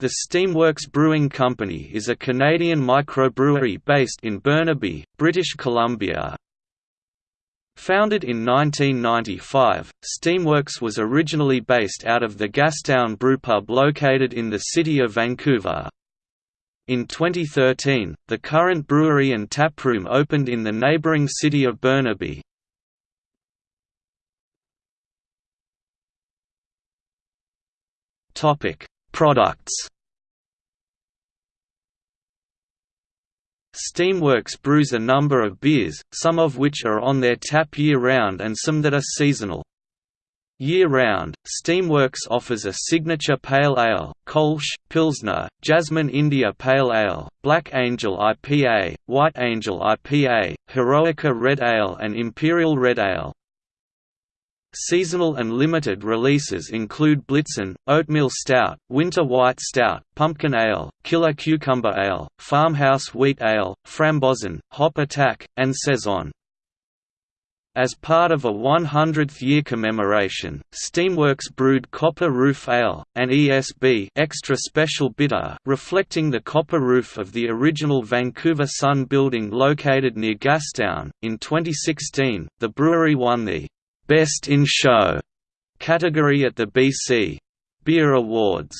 The Steamworks Brewing Company is a Canadian microbrewery based in Burnaby, British Columbia. Founded in 1995, Steamworks was originally based out of the Gastown Brewpub located in the city of Vancouver. In 2013, the current brewery and taproom opened in the neighbouring city of Burnaby. Products Steamworks brews a number of beers, some of which are on their tap year-round and some that are seasonal. Year-round, Steamworks offers a signature pale ale, Kolsch, Pilsner, Jasmine India Pale Ale, Black Angel IPA, White Angel IPA, Heroica Red Ale and Imperial Red Ale. Seasonal and limited releases include Blitzen, Oatmeal Stout, Winter White Stout, Pumpkin Ale, Killer Cucumber Ale, Farmhouse Wheat Ale, Frambozen, Hop Attack, and Saison. As part of a 100th-year commemoration, Steamworks brewed Copper Roof Ale, an ESB extra special bitter reflecting the copper roof of the original Vancouver Sun building located near Gastown. In 2016, the brewery won the Best in Show category at the BC Beer Awards.